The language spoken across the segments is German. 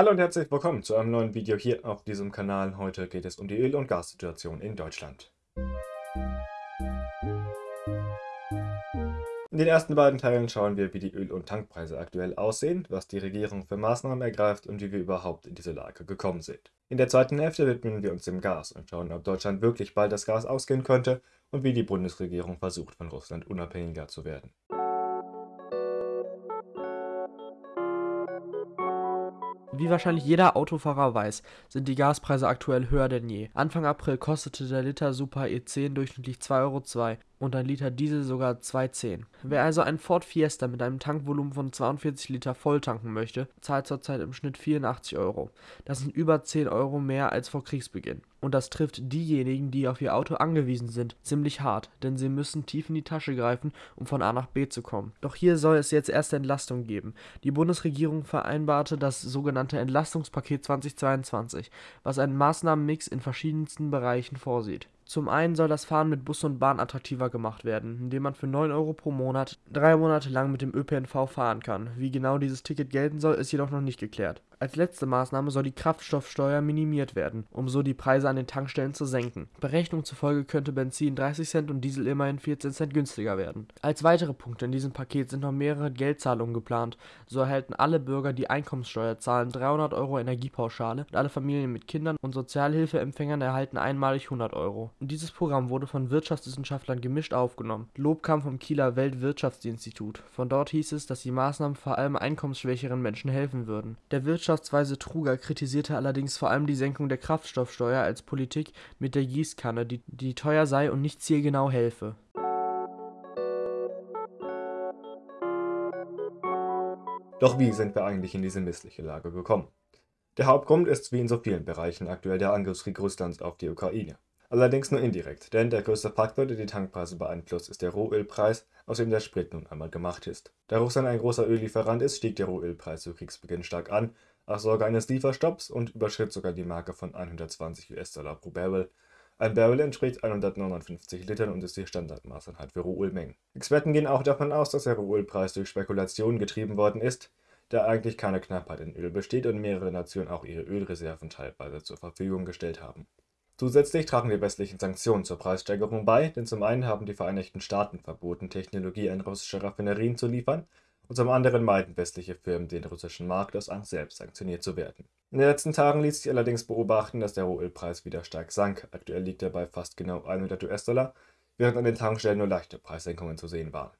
Hallo und herzlich willkommen zu einem neuen Video hier auf diesem Kanal. Heute geht es um die Öl- und Gassituation in Deutschland. In den ersten beiden Teilen schauen wir, wie die Öl- und Tankpreise aktuell aussehen, was die Regierung für Maßnahmen ergreift und wie wir überhaupt in diese Lage gekommen sind. In der zweiten Hälfte widmen wir uns dem Gas und schauen, ob Deutschland wirklich bald das Gas ausgehen könnte und wie die Bundesregierung versucht, von Russland unabhängiger zu werden. Wie wahrscheinlich jeder Autofahrer weiß, sind die Gaspreise aktuell höher denn je. Anfang April kostete der Liter Super E10 durchschnittlich 2,02 Euro und ein Liter Diesel sogar 2,10. Wer also einen Ford Fiesta mit einem Tankvolumen von 42 Liter voll tanken möchte, zahlt zurzeit im Schnitt 84 Euro. Das sind über 10 Euro mehr als vor Kriegsbeginn. Und das trifft diejenigen, die auf ihr Auto angewiesen sind, ziemlich hart, denn sie müssen tief in die Tasche greifen, um von A nach B zu kommen. Doch hier soll es jetzt erste Entlastung geben. Die Bundesregierung vereinbarte das sogenannte Entlastungspaket 2022, was einen Maßnahmenmix in verschiedensten Bereichen vorsieht. Zum einen soll das Fahren mit Bus und Bahn attraktiver gemacht werden, indem man für 9 Euro pro Monat drei Monate lang mit dem ÖPNV fahren kann. Wie genau dieses Ticket gelten soll, ist jedoch noch nicht geklärt. Als letzte Maßnahme soll die Kraftstoffsteuer minimiert werden, um so die Preise an den Tankstellen zu senken. Berechnungen zufolge könnte Benzin 30 Cent und Diesel immerhin 14 Cent günstiger werden. Als weitere Punkte in diesem Paket sind noch mehrere Geldzahlungen geplant. So erhalten alle Bürger, die Einkommenssteuer zahlen, 300 Euro Energiepauschale und alle Familien mit Kindern und Sozialhilfeempfängern erhalten einmalig 100 Euro. Dieses Programm wurde von Wirtschaftswissenschaftlern gemischt aufgenommen. Lob kam vom Kieler Weltwirtschaftsinstitut. Von dort hieß es, dass die Maßnahmen vor allem einkommensschwächeren Menschen helfen würden. Der Wirtschaftsweise Truger kritisierte allerdings vor allem die Senkung der Kraftstoffsteuer als Politik mit der Gießkanne, die, die teuer sei und nicht zielgenau helfe. Doch wie sind wir eigentlich in diese missliche Lage gekommen? Der Hauptgrund ist wie in so vielen Bereichen aktuell der Angriffskrieg Russlands auf die Ukraine. Allerdings nur indirekt, denn der größte Faktor, der die Tankpreise beeinflusst, ist der Rohölpreis, aus dem der Sprit nun einmal gemacht ist. Da Russland ein großer Öllieferant ist, stieg der Rohölpreis zu Kriegsbeginn stark an, nach Sorge eines Lieferstopps und überschritt sogar die Marke von 120 US-Dollar pro Barrel. Ein Barrel entspricht 159 Litern und ist die Standardmaßeinheit für Rohölmengen. Experten gehen auch davon aus, dass der Rohölpreis durch Spekulationen getrieben worden ist, da eigentlich keine Knappheit in Öl besteht und mehrere Nationen auch ihre Ölreserven teilweise zur Verfügung gestellt haben. Zusätzlich tragen die westlichen Sanktionen zur Preissteigerung bei, denn zum einen haben die Vereinigten Staaten verboten, Technologie an russische Raffinerien zu liefern, und zum anderen meiden westliche Firmen den russischen Markt aus Angst, selbst sanktioniert zu werden. In den letzten Tagen ließ sich allerdings beobachten, dass der Rohölpreis wieder stark sank. Aktuell liegt er bei fast genau 100 US-Dollar, während an den Tankstellen nur leichte Preissenkungen zu sehen waren.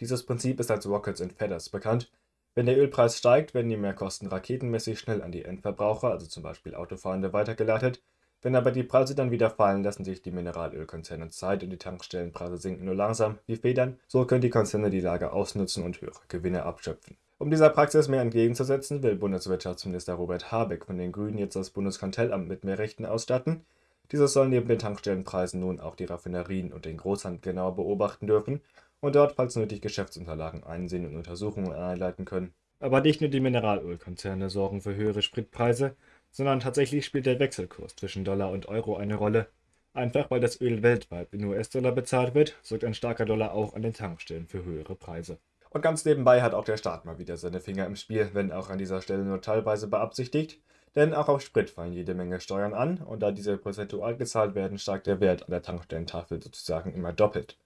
Dieses Prinzip ist als Rockets and Feathers bekannt. Wenn der Ölpreis steigt, werden die Mehrkosten raketenmäßig schnell an die Endverbraucher, also zum Beispiel Autofahrende, weitergeleitet, wenn aber die Preise dann wieder fallen, lassen sich die Mineralölkonzerne Zeit und die Tankstellenpreise sinken nur langsam wie Federn. So können die Konzerne die Lage ausnutzen und höhere Gewinne abschöpfen. Um dieser Praxis mehr entgegenzusetzen, will Bundeswirtschaftsminister Robert Habeck von den Grünen jetzt das Bundeskartellamt mit mehr Rechten ausstatten. Dieses soll neben den Tankstellenpreisen nun auch die Raffinerien und den Großhandel genauer beobachten dürfen und dort, falls nötig, Geschäftsunterlagen einsehen und Untersuchungen einleiten können. Aber nicht nur die Mineralölkonzerne sorgen für höhere Spritpreise, sondern tatsächlich spielt der Wechselkurs zwischen Dollar und Euro eine Rolle. Einfach weil das Öl weltweit in US-Dollar bezahlt wird, sorgt ein starker Dollar auch an den Tankstellen für höhere Preise. Und ganz nebenbei hat auch der Staat mal wieder seine Finger im Spiel, wenn auch an dieser Stelle nur teilweise beabsichtigt. Denn auch auf Sprit fallen jede Menge Steuern an und da diese prozentual gezahlt werden, steigt der Wert an der Tankstellentafel sozusagen immer doppelt.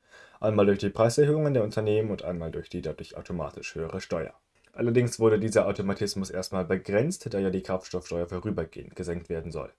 Einmal durch die Preiserhöhungen der Unternehmen und einmal durch die dadurch automatisch höhere Steuer. Allerdings wurde dieser Automatismus erstmal begrenzt, da ja die Kraftstoffsteuer vorübergehend gesenkt werden soll.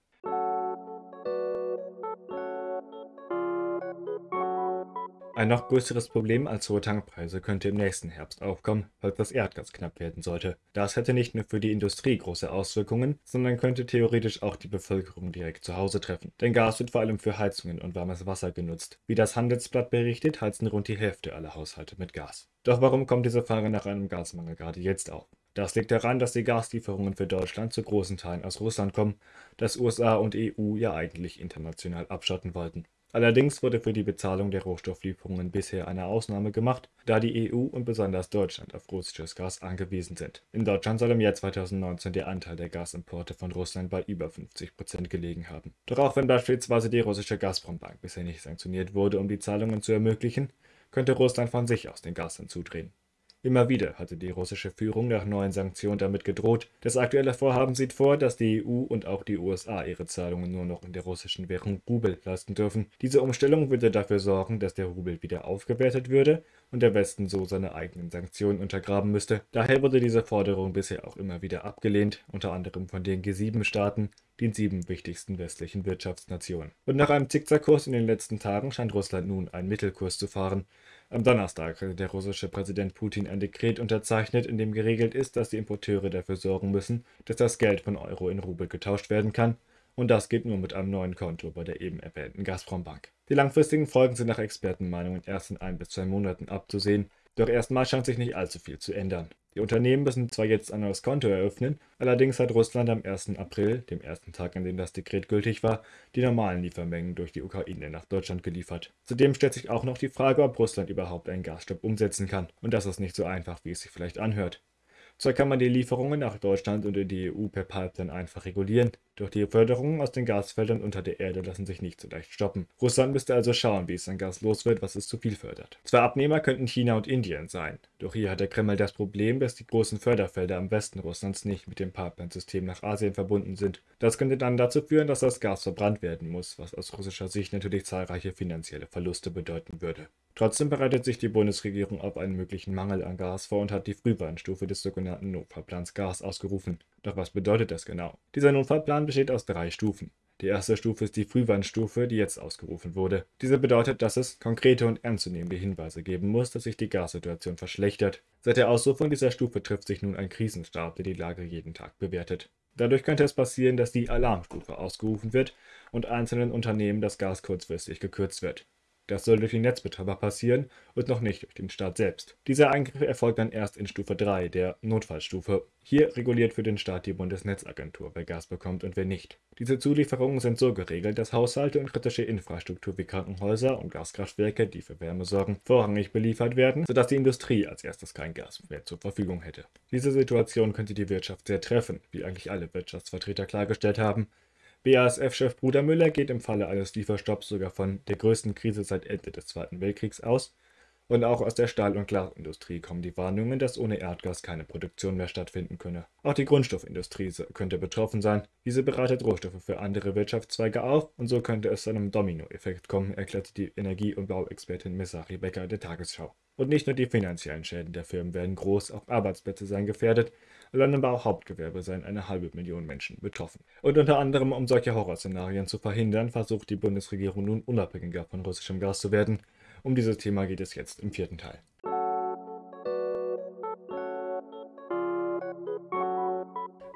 Ein noch größeres Problem als hohe Tankpreise könnte im nächsten Herbst aufkommen, falls das Erdgas knapp werden sollte. Das hätte nicht nur für die Industrie große Auswirkungen, sondern könnte theoretisch auch die Bevölkerung direkt zu Hause treffen. Denn Gas wird vor allem für Heizungen und warmes Wasser genutzt. Wie das Handelsblatt berichtet, heizen rund die Hälfte aller Haushalte mit Gas. Doch warum kommt diese Frage nach einem Gasmangel gerade jetzt auf? Das liegt daran, dass die Gaslieferungen für Deutschland zu großen Teilen aus Russland kommen, das USA und EU ja eigentlich international abschotten wollten. Allerdings wurde für die Bezahlung der Rohstofflieferungen bisher eine Ausnahme gemacht, da die EU und besonders Deutschland auf russisches Gas angewiesen sind. In Deutschland soll im Jahr 2019 der Anteil der Gasimporte von Russland bei über 50 Prozent gelegen haben. Doch auch wenn beispielsweise die russische Gazprom-Bank bisher nicht sanktioniert wurde, um die Zahlungen zu ermöglichen, könnte Russland von sich aus den Gas hinzudrehen. Immer wieder hatte die russische Führung nach neuen Sanktionen damit gedroht. Das aktuelle Vorhaben sieht vor, dass die EU und auch die USA ihre Zahlungen nur noch in der russischen Währung Rubel leisten dürfen. Diese Umstellung würde dafür sorgen, dass der Rubel wieder aufgewertet würde und der Westen so seine eigenen Sanktionen untergraben müsste. Daher wurde diese Forderung bisher auch immer wieder abgelehnt, unter anderem von den G7-Staaten, den sieben wichtigsten westlichen Wirtschaftsnationen. Und nach einem Zickzackkurs in den letzten Tagen scheint Russland nun einen Mittelkurs zu fahren. Am Donnerstag hatte der russische Präsident Putin ein Dekret unterzeichnet, in dem geregelt ist, dass die Importeure dafür sorgen müssen, dass das Geld von Euro in Rubel getauscht werden kann. Und das geht nur mit einem neuen Konto bei der eben erwähnten Gazprom-Bank. Die langfristigen Folgen sind nach Expertenmeinungen erst in ein bis zwei Monaten abzusehen. Doch erstmal scheint sich nicht allzu viel zu ändern. Die Unternehmen müssen zwar jetzt ein neues Konto eröffnen, allerdings hat Russland am 1. April, dem ersten Tag, an dem das Dekret gültig war, die normalen Liefermengen durch die Ukraine nach Deutschland geliefert. Zudem stellt sich auch noch die Frage, ob Russland überhaupt einen Gasstopp umsetzen kann. Und das ist nicht so einfach, wie es sich vielleicht anhört. Zwar kann man die Lieferungen nach Deutschland und in die EU per Pipeline einfach regulieren, doch die Förderungen aus den Gasfeldern unter der Erde lassen sich nicht so leicht stoppen. Russland müsste also schauen, wie es sein Gas los wird, was es zu viel fördert. Zwei Abnehmer könnten China und Indien sein, doch hier hat der Kreml das Problem, dass die großen Förderfelder am Westen Russlands nicht mit dem Pipeline-System nach Asien verbunden sind. Das könnte dann dazu führen, dass das Gas verbrannt werden muss, was aus russischer Sicht natürlich zahlreiche finanzielle Verluste bedeuten würde. Trotzdem bereitet sich die Bundesregierung auf einen möglichen Mangel an Gas vor und hat die Frühwarnstufe des sogenannten Notfallplans Gas ausgerufen. Doch was bedeutet das genau? Dieser Notfallplan besteht aus drei Stufen. Die erste Stufe ist die Frühwarnstufe, die jetzt ausgerufen wurde. Diese bedeutet, dass es konkrete und ernstzunehmende Hinweise geben muss, dass sich die Gassituation verschlechtert. Seit der Ausrufung dieser Stufe trifft sich nun ein Krisenstab, der die Lage jeden Tag bewertet. Dadurch könnte es passieren, dass die Alarmstufe ausgerufen wird und einzelnen Unternehmen das Gas kurzfristig gekürzt wird. Das soll durch die Netzbetreiber passieren und noch nicht durch den Staat selbst. Dieser Eingriff erfolgt dann erst in Stufe 3, der Notfallstufe. Hier reguliert für den Staat die Bundesnetzagentur, wer Gas bekommt und wer nicht. Diese Zulieferungen sind so geregelt, dass Haushalte und kritische Infrastruktur wie Krankenhäuser und Gaskraftwerke, die für Wärme sorgen, vorrangig beliefert werden, sodass die Industrie als erstes kein Gas mehr zur Verfügung hätte. Diese Situation könnte die Wirtschaft sehr treffen, wie eigentlich alle Wirtschaftsvertreter klargestellt haben. BASF-Chef Bruder Müller geht im Falle eines Lieferstopps sogar von der größten Krise seit Ende des Zweiten Weltkriegs aus. Und auch aus der Stahl- und Glasindustrie kommen die Warnungen, dass ohne Erdgas keine Produktion mehr stattfinden könne. Auch die Grundstoffindustrie könnte betroffen sein. Diese bereitet Rohstoffe für andere Wirtschaftszweige auf und so könnte es zu einem Dominoeffekt kommen, erklärte die Energie- und Bauexpertin Messari Becker der Tagesschau. Und nicht nur die finanziellen Schäden der Firmen werden groß, auch Arbeitsplätze seien gefährdet, sondern auch Hauptgewerbe seien eine halbe Million Menschen betroffen. Und unter anderem, um solche Horrorszenarien zu verhindern, versucht die Bundesregierung nun unabhängiger von russischem Gas zu werden. Um dieses Thema geht es jetzt im vierten Teil.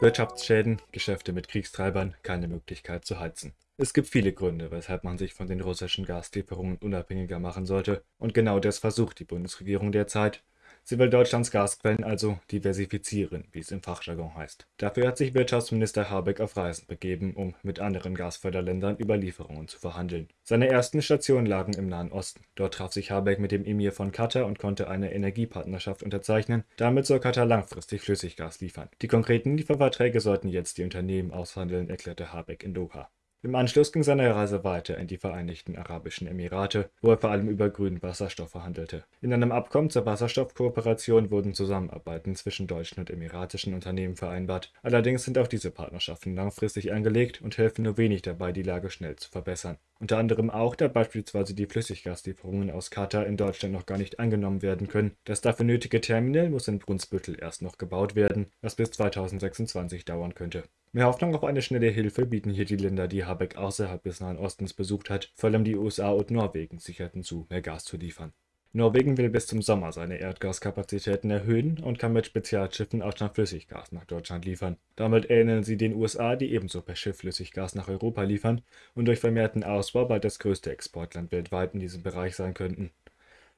Wirtschaftsschäden, Geschäfte mit Kriegstreibern, keine Möglichkeit zu heizen. Es gibt viele Gründe, weshalb man sich von den russischen Gaslieferungen unabhängiger machen sollte, und genau das versucht die Bundesregierung derzeit. Sie will Deutschlands Gasquellen also diversifizieren, wie es im Fachjargon heißt. Dafür hat sich Wirtschaftsminister Habeck auf Reisen begeben, um mit anderen Gasförderländern über Lieferungen zu verhandeln. Seine ersten Stationen lagen im Nahen Osten. Dort traf sich Habeck mit dem Emir von Katar und konnte eine Energiepartnerschaft unterzeichnen. Damit soll Katar langfristig Flüssiggas liefern. Die konkreten Lieferverträge sollten jetzt die Unternehmen aushandeln, erklärte Habeck in Doha. Im Anschluss ging seine Reise weiter in die Vereinigten Arabischen Emirate, wo er vor allem über grünen Wasserstoff verhandelte. In einem Abkommen zur Wasserstoffkooperation wurden Zusammenarbeiten zwischen deutschen und emiratischen Unternehmen vereinbart. Allerdings sind auch diese Partnerschaften langfristig angelegt und helfen nur wenig dabei, die Lage schnell zu verbessern. Unter anderem auch, da beispielsweise die Flüssiggaslieferungen aus Katar in Deutschland noch gar nicht angenommen werden können. Das dafür nötige Terminal muss in Brunsbüttel erst noch gebaut werden, was bis 2026 dauern könnte. Mehr Hoffnung auf eine schnelle Hilfe bieten hier die Länder, die Habeck außerhalb des Nahen Ostens besucht hat, vor allem die USA und Norwegen sicherten zu, mehr Gas zu liefern. Norwegen will bis zum Sommer seine Erdgaskapazitäten erhöhen und kann mit Spezialschiffen auch schon Flüssiggas nach Deutschland liefern. Damit ähneln sie den USA, die ebenso per Schiff Flüssiggas nach Europa liefern und durch vermehrten Ausbau bald das größte Exportland weltweit in diesem Bereich sein könnten.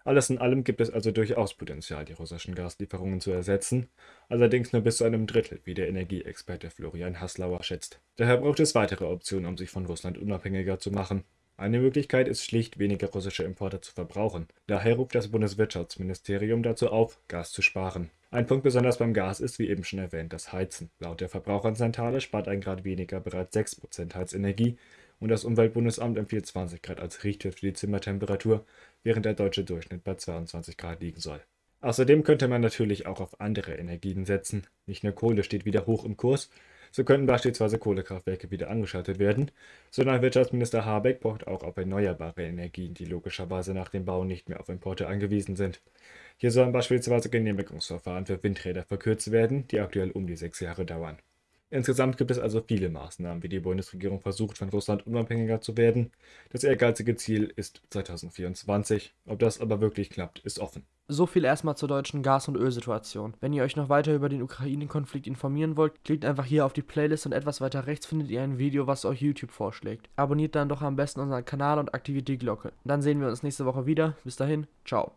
Alles in allem gibt es also durchaus Potenzial, die russischen Gaslieferungen zu ersetzen, allerdings nur bis zu einem Drittel, wie der Energieexperte Florian Haslauer schätzt. Daher braucht es weitere Optionen, um sich von Russland unabhängiger zu machen. Eine Möglichkeit ist schlicht, weniger russische Importe zu verbrauchen. Daher ruft das Bundeswirtschaftsministerium dazu auf, Gas zu sparen. Ein Punkt besonders beim Gas ist, wie eben schon erwähnt, das Heizen. Laut der Verbraucherzentrale spart ein Grad weniger bereits 6% Heizenergie und das Umweltbundesamt empfiehlt 20 Grad als Richtwert für die Zimmertemperatur, während der deutsche Durchschnitt bei 22 Grad liegen soll. Außerdem könnte man natürlich auch auf andere Energien setzen. Nicht nur Kohle steht wieder hoch im Kurs, so könnten beispielsweise Kohlekraftwerke wieder angeschaltet werden, sondern Wirtschaftsminister Habeck pocht auch auf erneuerbare Energien, die logischerweise nach dem Bau nicht mehr auf Importe angewiesen sind. Hier sollen beispielsweise Genehmigungsverfahren für Windräder verkürzt werden, die aktuell um die sechs Jahre dauern. Insgesamt gibt es also viele Maßnahmen, wie die Bundesregierung versucht, von Russland unabhängiger zu werden. Das ehrgeizige Ziel ist 2024. Ob das aber wirklich klappt, ist offen. So viel erstmal zur deutschen Gas- und Ölsituation. Wenn ihr euch noch weiter über den Ukraine-Konflikt informieren wollt, klickt einfach hier auf die Playlist und etwas weiter rechts findet ihr ein Video, was euch YouTube vorschlägt. Abonniert dann doch am besten unseren Kanal und aktiviert die Glocke. Dann sehen wir uns nächste Woche wieder. Bis dahin, ciao.